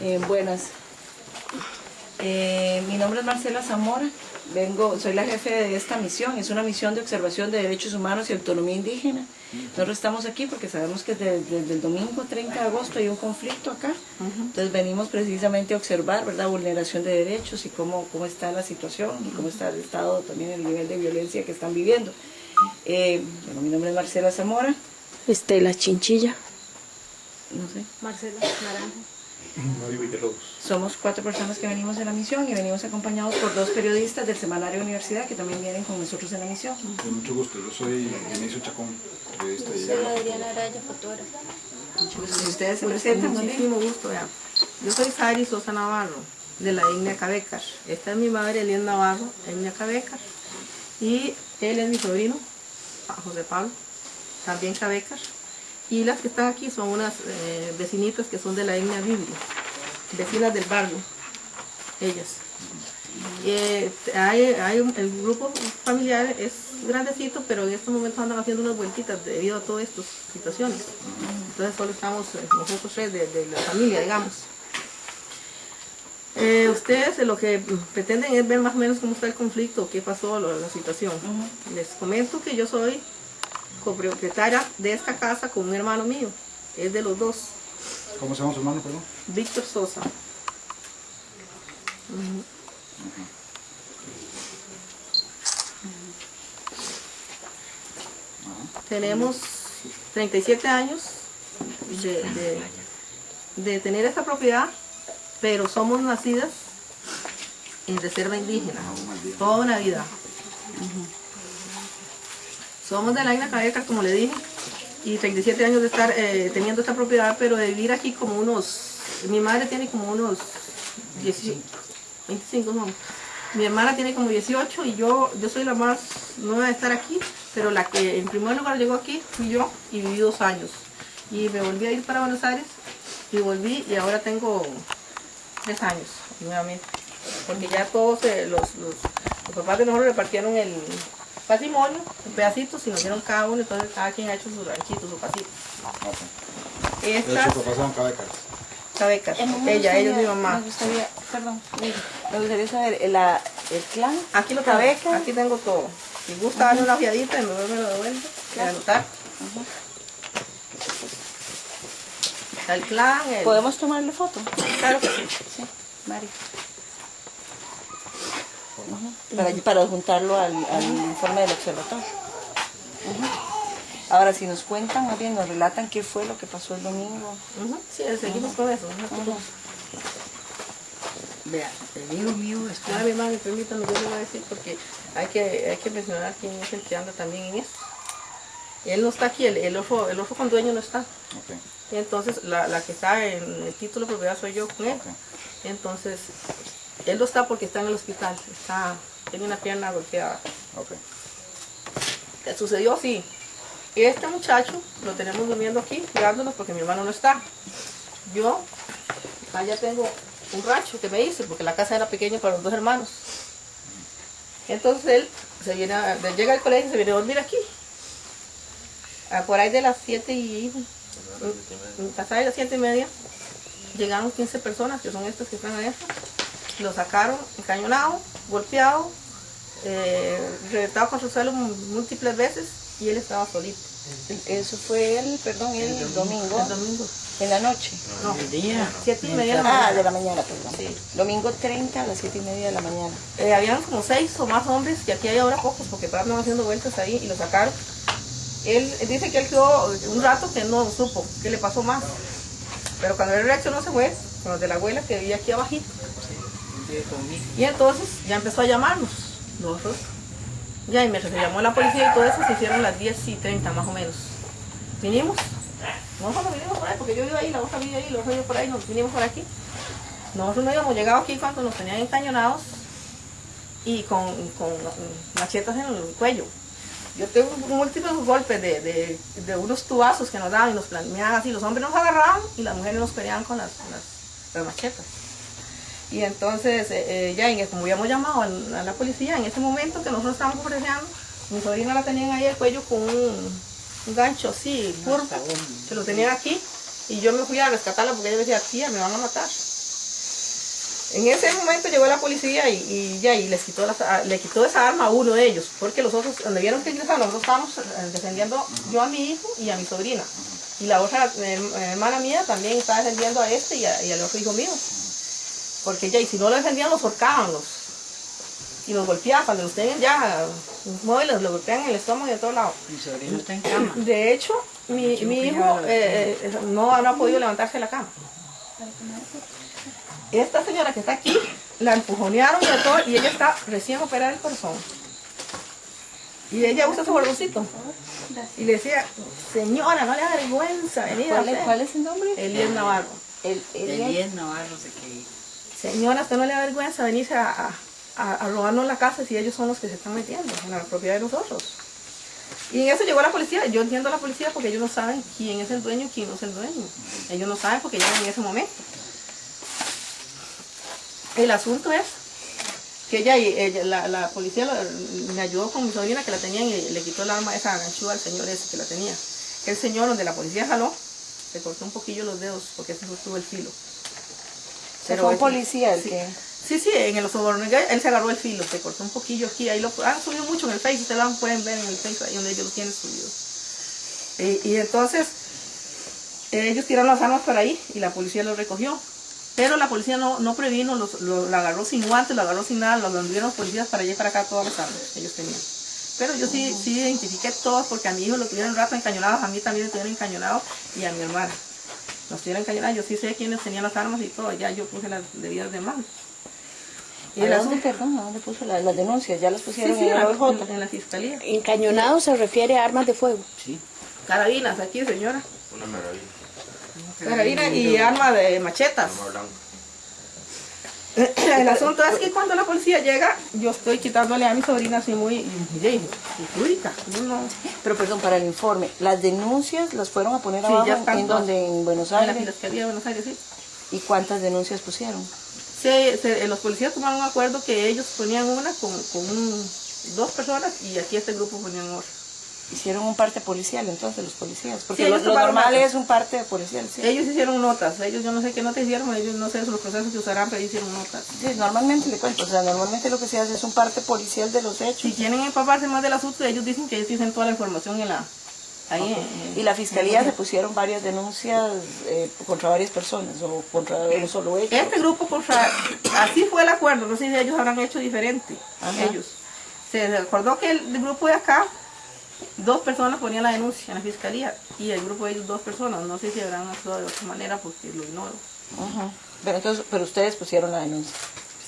Eh, buenas. Eh, mi nombre es Marcela Zamora. Vengo, soy la jefe de esta misión. Es una misión de observación de derechos humanos y autonomía indígena. Nosotros estamos aquí porque sabemos que desde, desde el domingo 30 de agosto hay un conflicto acá. Entonces venimos precisamente a observar, ¿verdad?, vulneración de derechos y cómo, cómo está la situación y cómo está el estado, también el nivel de violencia que están viviendo. Eh, bueno, mi nombre es Marcela Zamora. Estela Chinchilla. No sé. Marcela Naranjo. Somos cuatro personas que venimos en la misión y venimos acompañados por dos periodistas del Semanario Universidad que también vienen con nosotros en la misión. Con mucho gusto, yo soy Inicio Chacón, periodista de Soy. Adriana Araya, fotógrafa. Si ustedes se presentan. Muchísimo gusto. Yo soy Sari Sosa Navarro, de la etnia Cabecar. Esta es mi madre, Elian Navarro, etnia Cabecar. Y él es mi sobrino, José Pablo, también Cabecar. Y las que están aquí son unas eh, vecinitas que son de la etnia Biblia, vecinas del barrio, ellas. Eh, hay, hay un- el grupo familiar es grandecito, pero en estos momentos andan haciendo unas vueltitas debido a todas estas situaciones. Entonces solo estamos eh, nosotros tres de, de la familia, digamos. Eh, ustedes lo que pretenden es ver más o menos cómo está el conflicto, qué pasó, lo- la situación. Les comento que yo soy copropietaria de esta casa con un hermano mío, es de los dos, ¿Cómo se llama su hermano, perdón? Víctor Sosa. Tenemos 37 años de, de- de tener esta propiedad, pero somos nacidas en reserva indígena, toda una vida. Somos de la Isla Cabeca, como le dije, y 37 años de estar eh, teniendo esta propiedad, pero de vivir aquí como unos, mi madre tiene como unos 18, 25, no. Mi hermana tiene como 18 y yo, yo soy la más nueva de estar aquí, pero la que en primer lugar llegó aquí fui yo y viví dos años. Y me volví a ir para Buenos Aires y volví y ahora tengo tres años nuevamente. Porque ya todos eh, los, los, los papás de nosotros repartieron el patrimonio en pedacitos y nos dieron cada uno, entonces cada quien ha hecho su ranchito, su pasito. Ok. De Estas hecho, son Cabecas. cabecas, Eh, me ella, gustaría- ellos mi mamá. Me gustaría, perdón, me gustaría saber, ¿el, la- el clan? Aquí lo tengo, Cabeca. aquí tengo todo. Si gusta darle una fiadita y me me lo devuelve, para anotar. Está el clan, el... ¿Podemos tomarle foto? Claro que sí. Sí, Mari. Para, para juntarlo al, al informe del observatorio. Ahora, si nos cuentan, más bien nos relatan qué fue lo que pasó el domingo. Sí, seguimos con eso. Vea, el hijo mío Ahora, mi hermano, permítame, yo le voy a decir porque hay que, hay que mencionar quién es el que anda también en esto. Él no está aquí, el, el otro, el otro con dueño no está. Ok. Y entonces la, la que está en el título de propiedad soy yo con él. Ok. Entonces, él no está porque está en el hospital, está, tiene una pierna golpeada. Ok. ¿Qué sucedió? Sí. Este muchacho lo tenemos durmiendo aquí, cuidándonos porque mi hermano no está. Yo, allá tengo un rancho que me hice porque la casa era pequeña para los dos hermanos. Entonces él se viene a- llega al colegio y se viene a dormir aquí. Ah, por ahí de las 7 y pasar de las 7 y media llegaron 15 personas que son estas que están adentro. Lo sacaron encañonado, golpeado, eh, reventado contra el suelo múltiples veces y él estaba solito. Eso fue el, perdón, el, domingo, El domingo. en la noche. No, siete y media de la Ah, mañana. de la mañana, perdón. Sí. Domingo 30 a las 7 y media de la mañana. Eh, habían como seis o más hombres, que aquí hay ahora pocos, porque estaban haciendo vueltas ahí y lo sacaron. Él, él dice que él quedó un rato que no supo qué le pasó más. Pero cuando él reaccionó se fue con los de la abuela que vivía aquí abajito. Y entonces ya empezó a llamarnos. Nosotros. Ya, y se llamó la policía y todo eso, se hicieron las 10 y 30 más o menos. Vinimos. Nosotros nos vinimos por ahí, porque yo vivo ahí, la otra vive ahí, otra vive por ahí, nos vinimos por aquí. Nosotros no habíamos llegado aquí cuando nos tenían encañonados y con, con machetas en el cuello. Yo tengo múltiples golpes de, de, de unos tubazos que nos daban y nos planeaban así. Los hombres nos agarraban y las mujeres nos peleaban con las, las, las machetas. Y entonces, eh, eh, ya en, como habíamos llamado a la policía, en ese momento que nosotros estábamos ofreciendo, mi sobrina la tenían ahí el cuello con un, un gancho así, curvo, que lo tenían aquí. Y yo me fui a rescatarla porque ella decía, tía, me van a matar. En ese momento llegó la policía y, y ya y les quitó, le quitó esa arma a uno de ellos, porque los otros, donde vieron que ingresaron, nosotros estábamos eh, defendiendo yo a mi hijo y a mi sobrina. Y la otra hermana mía también estaba defendiendo a este y, a- y al otro hijo mío. Porque ya, y si no lo defendían, los horcaban los. Y los golpeaban, cuando los tienen ya los móviles, los golpean en el estómago y de todos lados. Mi sobrino está en cama. De hecho, mi, mi hijo eh, eh, no, no ha podido levantarse de la cama. Esta señora que está aquí, la empujonearon y de todo, y ella está recién operada del corazón. Y ella usa su bordoncito. Y le decía, señora, no le da vergüenza venir ¿Cuál, es- hacer". cuál es el nombre? Elías Navarro. El, el- Elías Navarro se que Señora, ¿usted no le da vergüenza venirse a, robarnos la casa si ellos son los que se están metiendo en la propiedad de nosotros? Y en eso llegó la policía. Yo entiendo a la policía porque ellos no saben quién es el dueño y quién no es el dueño. Ellos no saben porque llegan en ese momento. El asunto es que ella, la, policía me ayudó con mi sobrina que la tenían y le quitó el arma esa ganchúa al señor ese que la tenía. El señor donde la policía jaló, se cortó un poquillo los dedos porque se sostuvo el filo. Fue un policía el sí. que... Sí, sí, en el sobornillo él se agarró el filo, se cortó un poquillo aquí, ahí lo han subido mucho en el Facebook, ustedes lo pueden ver en el Facebook, ahí donde ellos lo tienen subido. Y, y entonces, ellos tiraron las armas para ahí y la policía lo recogió. Pero la policía no, no previno, los, lo, la agarró sin guantes, lo agarró sin nada, lo anduvieron los policías para allá y para acá todas las armas ellos tenían. Pero yo sí, sí identifiqué todos porque a mi hijo lo tuvieron un rato encañonados, a mí también lo tuvieron encañonado y a mi hermana. Nos tuvieron encañonados, yo sí sé quiénes tenían las armas y todo, ya yo puse las debidas demandas. ¿Y a dónde, perdón, a dónde puso la- las denuncias? ¿Ya las Sí, pusieron sí, en en la, OJ? en la fiscalía. Encañonado se refiere a armas de fuego. Sí. Carabinas aquí, señora. Una carabina. Carabina y arma de machetas. El asunto es que cuando la policía llega, yo estoy quitándole a mi sobrina así muy. No, no. Pero perdón, para el informe, las denuncias las fueron a poner Sí, abajo en, donde, en Buenos En Aires. fiscalía de Buenos Aires, sí. ¿Y cuántas denuncias pusieron? Se- se- los policías tomaron un acuerdo que ellos ponían una con, con un- dos personas y aquí este grupo ponían otra. Hicieron un parte policial entonces los policías, porque Sí, lo, normal notas. es un parte policial, sí. Ellos hicieron notas, ellos yo no sé qué notas hicieron, ellos no sé los procesos que usarán, pero hicieron notas. Sí, normalmente le cuento, o sea, normalmente lo que se hace es un parte policial de los hechos. Si quieren empaparse más del asunto, ellos dicen que ellos tienen toda la información en la... Ahí en- Y la fiscalía se pusieron varias denuncias eh, contra varias personas o contra un solo hecho. Este grupo, contra, así fue el acuerdo, no sé si ellos habrán hecho diferente, Ajá. ellos. Se acordó que el, grupo de acá, dos personas ponían la denuncia en la fiscalía y el grupo de ellos dos personas, no sé si habrán actuado de otra manera porque lo ignoro. Ajá. Pero entonces, pero ustedes pusieron la denuncia.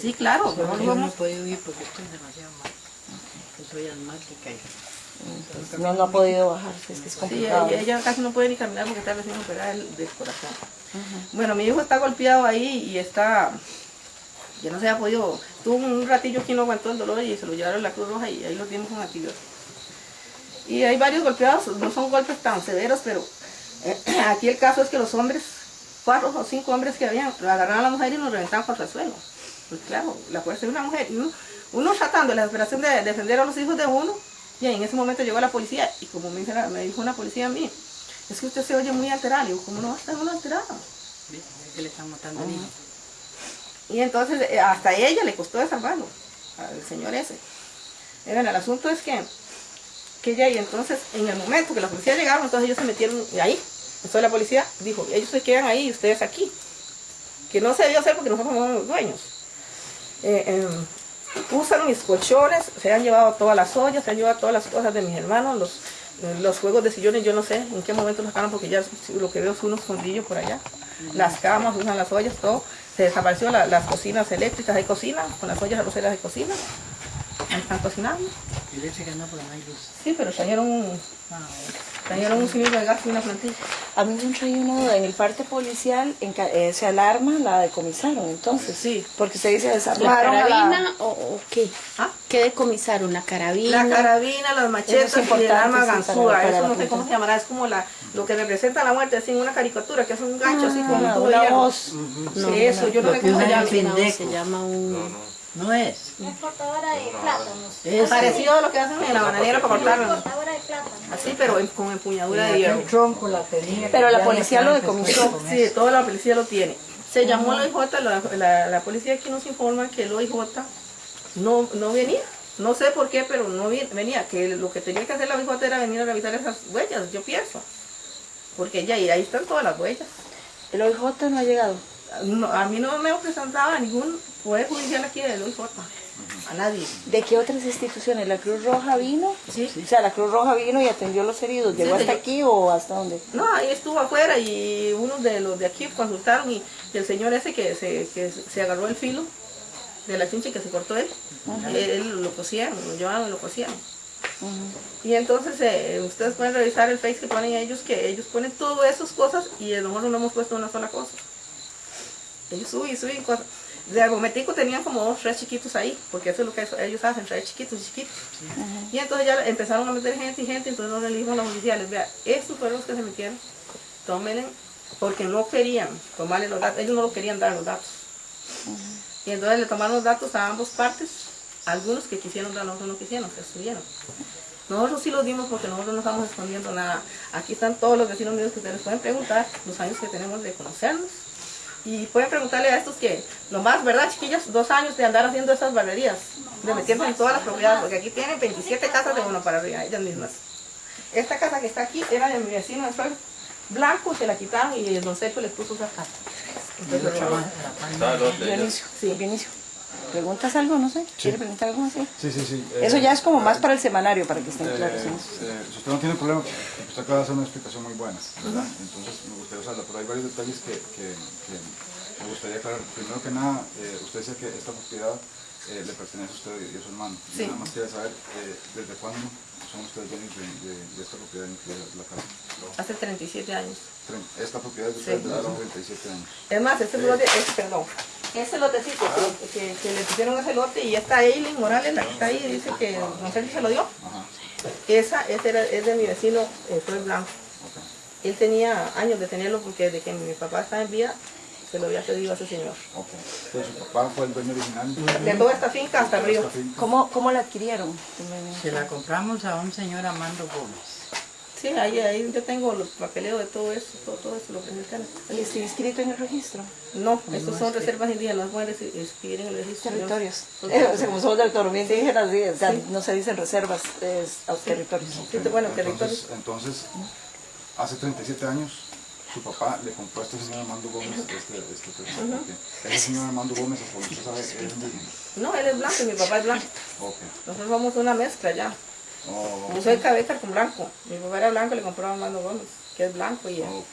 Sí, claro, Solo no que yo no he podido ir porque estoy demasiado mal. Yo soy asmática y No, no ha podido bajarse, es que es Sí, complicado. ella, ella casi no puede ni caminar porque está recién operada del, del corazón. Bueno, mi hijo está golpeado ahí y está, ya no se ha podido, tuvo un ratillo aquí no aguantó el dolor y se lo llevaron a la Cruz Roja y ahí lo tienen con antibióticos. Y hay varios golpeados, no son golpes tan severos, pero eh, aquí el caso es que los hombres, cuatro o cinco hombres que habían, agarraron a la mujer y nos reventaban contra el suelo. Pues claro, la fuerza de una mujer. y Uno, uno tratando la desesperación de defender a los hijos de uno, y en ese momento llegó la policía y como me, me dijo una policía a mí, es que usted se oye muy alterado. Y yo, ¿cómo no va a estar uno alterado? ¿ves? Es que le están matando al hijo. Y entonces eh, hasta ella le costó desarmarlo, al señor ese. Miren, el asunto es que, que ella y entonces en el momento que la policía llegaron, entonces ellos se metieron ahí. Entonces la policía dijo, ellos se quedan ahí ustedes aquí. Que no se debió hacer porque nosotros somos los dueños. Eh, em, usan mis colchones, se han llevado todas las ollas, se han llevado todas las cosas de mis hermanos, los, los juegos de sillones, yo no sé en qué momento los sacaron porque ya lo que veo es unos fondillos por allá. Las camas, usan las ollas, todo. Se desapareció la- las cocinas eléctricas, hay cocina, con las ollas arroceras de cocina. Ahí están cocinando. Y leche que no, pero no hay luz. Sí, pero trajeron un, Ah, trajeron un cilindro de gas y una plantilla. A mí me han traído una duda, en el parte policial en ca- eh, se alarma, la decomisaron entonces. Sí. Porque se dice ¿La desarmaron la- carabina o, o qué? ¿Ah? ¿Qué decomisaron? ¿La carabina? La carabina, las machetas Eso es y el arma ganzúa. Eso la no sé cómo se llamará. Es como la, lo que representa la muerte, así en una caricatura, que es un gancho así como Ah, un tubo de una hierro. voz. Sí, eso, yo no Lo sé que cómo se llama. No, se llama un... No es. Es cortadora de plátanos. Es Parecido a lo que hacen en la bananera para cortar. Cortadora de plátanos. Así, pero en- con empuñadura de hierro. tronco la tenía. Pero la policía lo decomisó. Sí, toda la policía lo tiene. Se llamó al OIJ, la, la, la policía aquí nos informa que el OIJ no, no venía. No sé por qué, pero no venía. Que lo que tenía que hacer la OIJ era venir a revisar esas huellas, yo pienso. Porque ya, y ahí están todas las huellas. El OIJ no ha llegado. No, a mí no me presentaba ningún poder judicial aquí del OIJ. A nadie. ¿De qué otras instituciones? ¿La Cruz Roja vino? Sí. O sea, la Cruz Roja vino y atendió a los heridos. ¿Llegó Sí, hasta yo- aquí o hasta dónde? No, ahí estuvo afuera y uno de los de aquí consultaron y, el señor ese que se, que se agarró el filo de la chinche que se cortó él, él, él lo cosieron, lo llevaron y lo cosieron. Y entonces eh, ustedes pueden revisar el face que ponen ellos, que ellos ponen todas esas cosas y a lo mejor no hemos puesto una sola cosa. Ellos suben y suben cosas. De momentico tenían como dos, tres chiquitos ahí, porque eso es lo que ellos hacen, traer chiquitos y chiquitos. Y entonces ya empezaron a meter gente y gente, entonces nos le dijimos los oficiales, vea, estos fueron los que se metieron, tómenle, porque no querían tomarle los datos, ellos no lo querían dar los datos. Y entonces le tomaron los datos a ambas partes, algunos que quisieron dar, otros no quisieron, se estuvieron. Nosotros sí los dimos porque nosotros no estamos escondiendo nada. Aquí están todos los vecinos míos que ustedes pueden preguntar, los años que tenemos de conocernos. Y pueden preguntarle a estos que, nomás, ¿verdad, chiquillas? Dos años de andar haciendo esas barrerías, de metiendo en todas las propiedades, porque aquí tienen 27 casas de uno para arriba, ellas mismas. Esta casa que está aquí era de mi vecino de suelo blanco, se la quitaron y el don Sergio les puso esa casa. Entonces, Dionisio. Sí. Dionisio. ¿Preguntas algo? No sé. ¿Quiere preguntar algo así? Sí, sí, sí. Eso eh, ya es como más para el semanario, para que estén Eh, claros en eso. eh, si usted no tiene problema, usted acaba de hacer una explicación muy buena, ¿verdad? Entonces me gustaría usarla, pero hay varios detalles que, que- que me gustaría aclarar. Primero que nada, eh, usted dice que esta propiedad eh, le pertenece a usted y a su hermano. Y nada más quería saber eh, desde cuándo son ustedes dueños de, de- de esta propiedad, incluida la casa. Hace 37 años. Esta propiedad es de ustedes Sí. desde hace 37 años. Es más, este es, perdón, ese lotecito que, que, que le pusieron ese lote y esta Eileen Morales, la que está ahí, dice que no sé si se lo dio. Esa, ese era, es de mi vecino, eh, fue blanco. Él tenía años de tenerlo porque desde que mi papá estaba en vida, se lo había cedido a ese señor. ok. Entonces su papá fue el dueño original. De toda esta finca hasta arriba. ¿Cómo, ¿Cómo la adquirieron? Se la compramos a un señor Amando Gómez. Sí, ahí, ahí yo tengo los papeleos de todo eso, todo, todo eso lo que me están. ¿Y está inscrito en el registro? No, estos son reservas indígenas, no pueden escribir en el registro. Territorios. Eh, o sea, como somos de autonomía indígena, sí, o sea, no se dicen reservas, es a territorios. Sí, bueno, territorios. Entonces, entonces, hace 37 años, su papá le compró a este señor Armando Gómez este, este territorio. Ok. Ese señor Armando Gómez, como usted sabe, es indígena. No, él es blanco y mi papá es blanco. Ok. Nosotros somos una mezcla ya. Oh, Yo soy cabeza con blanco. Mi papá era blanco y le compró a Armando Gómez, que es blanco y, ok.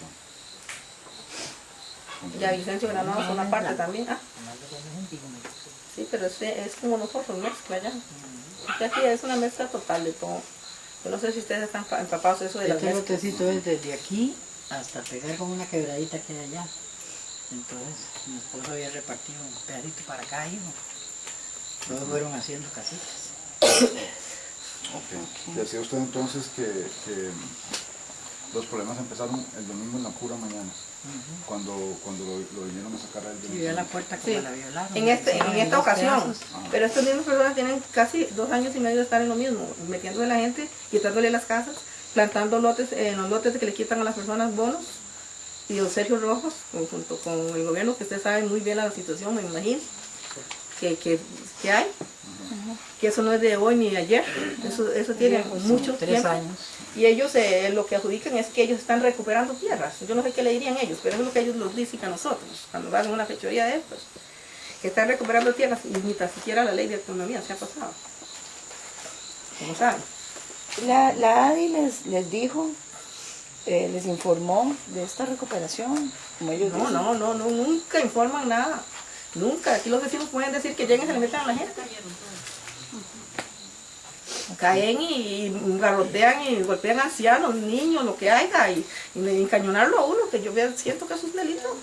y a Vicencio Granados son una parte también. Ah, sí, pero es, es como nosotros, mezcla ya. Y aquí es una mezcla total de todo. Yo no sé si ustedes están pa- empapados de eso de las Este mezclas. lotecito es desde aquí hasta pegar con una quebradita que hay allá. Entonces mi esposo había repartido un pedacito para acá y. Luego fueron haciendo casitas. ok. Decía usted entonces que, que los problemas empezaron el domingo en la pura mañana, cuando, cuando lo, lo vinieron a sacar a él del Y vio la puerta como Sí, la violaron. en, este, en esta ocasión. Pero estas mismas personas tienen casi dos años y medio de estar en lo mismo, metiéndole a la gente, quitándole las casas, plantando lotes, en los lotes que le quitan a las personas bonos y los Sergio Rojos, junto con el gobierno, que ustedes saben muy bien la situación, me imagino, que, que, que hay, que eso no es de hoy ni de ayer, eso, eso tiene mucho Tres tiempo. años. Y ellos eh, lo que adjudican es que ellos están recuperando tierras. Yo no sé qué le dirían ellos, pero eso es lo que ellos nos dicen a nosotros, cuando van a una fechoría de estos. Que están recuperando tierras y ni tan siquiera la ley de autonomía se ha pasado. Como saben. La, la ADI les, les dijo, eh, les informó de esta recuperación, como ellos No, dicen. no, no, no, nunca informan nada. Nunca. Aquí los vecinos pueden decir que lleguen y se le metan a la gente. Caen y garrotean y golpean ancianos, niños, lo que haya, y, y encañonarlo a uno, que yo siento que eso es delito.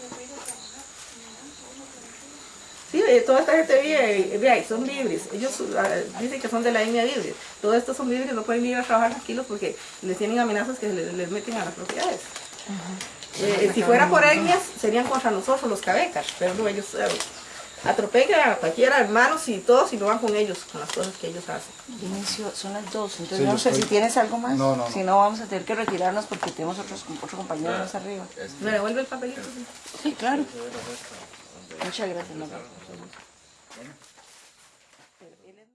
Sí, eh, toda esta gente vive, vea, son libres. Ellos ah, dicen que son de la etnia libre. Todos estos son libres, no pueden ir a trabajar tranquilos porque les tienen amenazas que les, les meten a las propiedades. Eh, si fuera por etnias, serían contra nosotros los cabecas, pero no, ellos eh, atropellen a cualquiera, hermanos y todos, y lo van con ellos, con las cosas que ellos hacen. Inicio, son las dos, entonces Sí, no sé si tienes algo más. No, no, no. Si no, vamos a tener que retirarnos porque tenemos otros, otro compañero más arriba. ¿Me devuelve el papelito? Sí, claro. Muchas gracias.